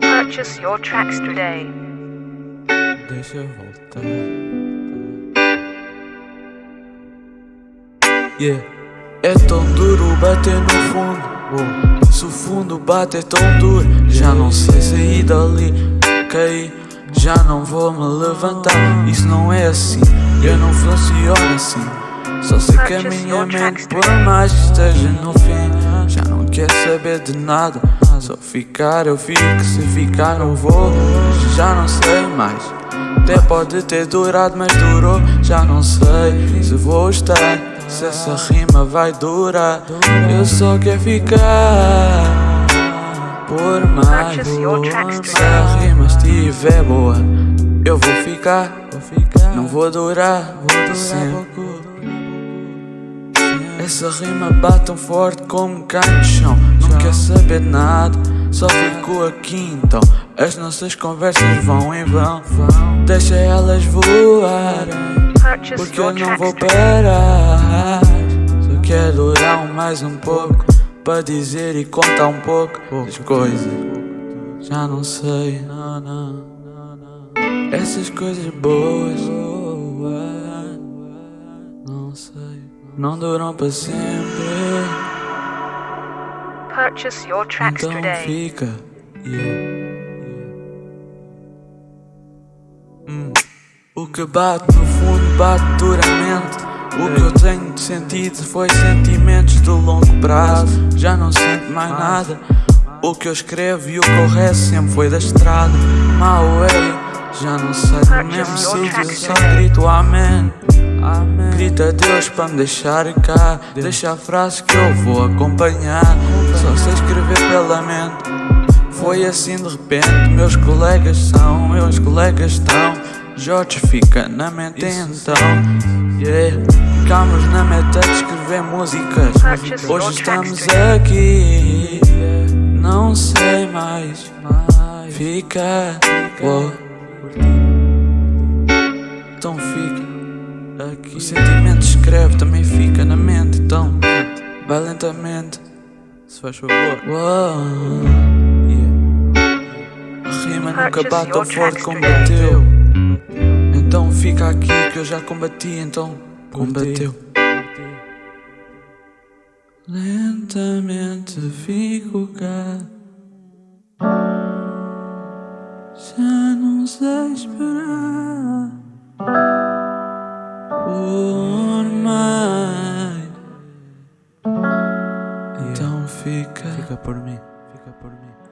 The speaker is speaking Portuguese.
Purchase your tracks today. Deixa eu voltar. Yeah. É tão duro bater no fundo. Oh. Se o fundo bate é tão duro, já não sei sair dali. Caí, já não vou me levantar. Isso não é assim, eu não funciono assim. Só sei que a minha mente, por mais que esteja no fim, já não quer saber de nada. Só ficar eu fico, se ficar não vou, já não sei mais. Até pode ter durado, mas durou, já não sei se vou estar, se essa rima vai durar. Eu só quero ficar, por mais. Se a rima estiver boa, eu vou ficar, não vou durar, sempre. Essa rima bate tão forte como cai no chão. Não quer saber de nada, só fico aqui então. As nossas conversas vão em vão. Deixa elas voarem Porque eu não vou parar. Só quero durar mais um pouco Para dizer e contar um pouco das coisas Já não sei, não, não Essas coisas boas Não sei não duram para sempre. Purchase your tracks então today. fica. Yeah. Hum. O que bate no fundo bate duramente. O que eu tenho sentido foi sentimentos de longo prazo. Já não sinto mais nada. O que eu escrevo e o que eu rezo sempre foi da estrada. É, já não sei do mesmo sítio, só grito amém. Amém. Grita a Deus para me deixar cá. Deixa a frase que eu vou acompanhar. Só sei escrever pela mente. Foi assim de repente. Meus colegas são, meus colegas estão. Jorge fica na mente então. Yeah. Ficamos na meta de escrever músicas. Hoje estamos aqui. Não sei mais. Fica. Oh. Então fica. Aqui. O sentimento escreve também fica na mente, então vai lentamente. Se faz favor. Yeah. A rima nunca bate tão forte como bateu. Então fica aqui que eu já combati, então combateu. Lentamente fico cá. Já não sei esperar. Por mais. Então fica. Fica por mim, fica por mim.